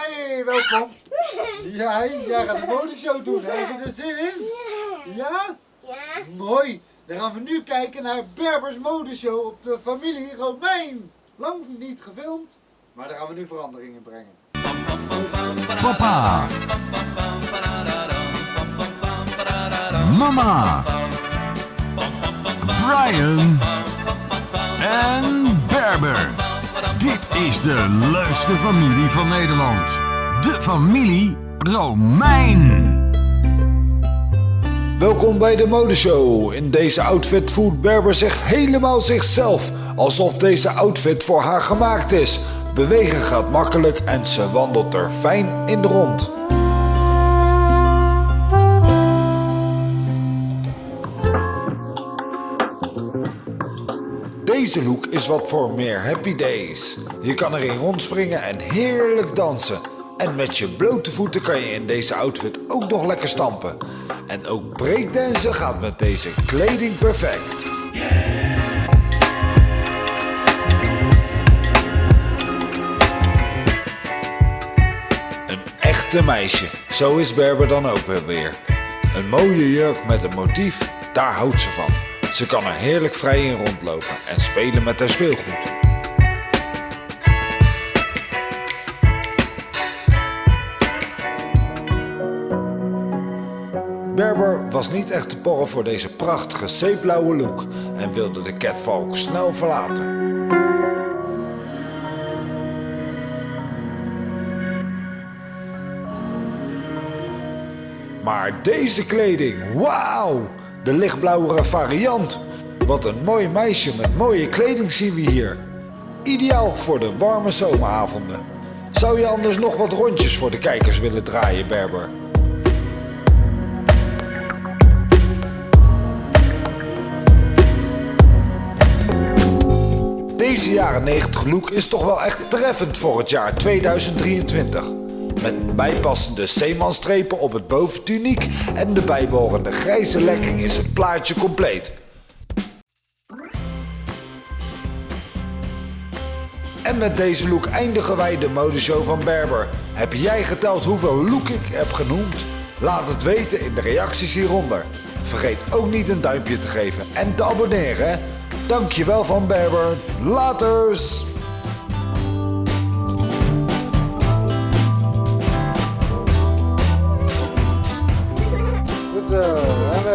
Hey, welkom. Ja, jij gaat een modeshow doen. Heb je er zin in? Ja? Ja. Mooi. Dan gaan we nu kijken naar Berbers modeshow op de familie Romein. Lang niet gefilmd, maar daar gaan we nu verandering in brengen. Papa. Mama. Brian. En Berber. Is de leukste familie van Nederland. De familie Romein. Welkom bij de modeshow. In deze outfit voelt Berber zich helemaal zichzelf. Alsof deze outfit voor haar gemaakt is. Bewegen gaat makkelijk en ze wandelt er fijn in de rond. Deze look is wat voor meer happy days. Je kan erin rondspringen en heerlijk dansen. En met je blote voeten kan je in deze outfit ook nog lekker stampen. En ook breakdansen gaat met deze kleding perfect. Een echte meisje, zo is Berber dan ook weer. Een mooie jurk met een motief, daar houdt ze van. Ze kan er heerlijk vrij in rondlopen en spelen met haar speelgoed. Berber was niet echt te porren voor deze prachtige zeeblauwe look en wilde de catwalk snel verlaten. Maar deze kleding, wauw! De lichtblauwere variant. Wat een mooi meisje met mooie kleding zien we hier. Ideaal voor de warme zomeravonden. Zou je anders nog wat rondjes voor de kijkers willen draaien, Berber? Deze jaren 90 look is toch wel echt treffend voor het jaar 2023. Met bijpassende zeemanstrepen op het boventuniek en de bijbehorende grijze lekking is het plaatje compleet. En met deze look eindigen wij de modeshow van Berber. Heb jij geteld hoeveel look ik heb genoemd? Laat het weten in de reacties hieronder. Vergeet ook niet een duimpje te geven en te abonneren. Dankjewel van Berber. Laters!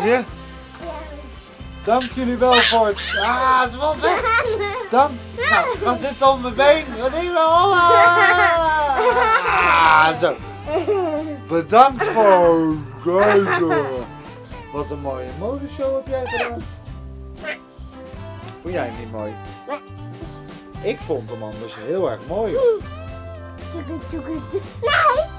Zie je? Dank jullie wel voor het... Ah, het valt weg. Nou, ga zitten op mijn been. Wat je wel? Ah, zo. Bedankt voor het kijken. Wat een mooie modeshow heb jij gedaan. Vond jij hem niet mooi? Ik vond hem anders heel erg mooi. Nee!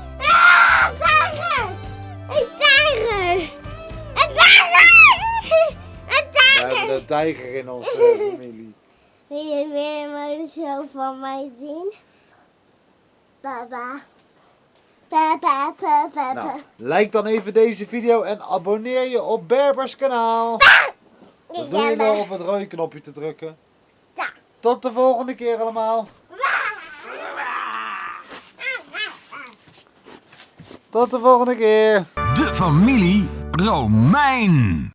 Een tijger in onze familie. Wil je weer een modeshow van mij zien? Papa. Papa, papa, papa. Nou, like dan even deze video en abonneer je op Berbers kanaal. Dan doe je wel op het rode knopje te drukken. Ja. Tot de volgende keer allemaal. Tot de volgende keer. De familie Romein.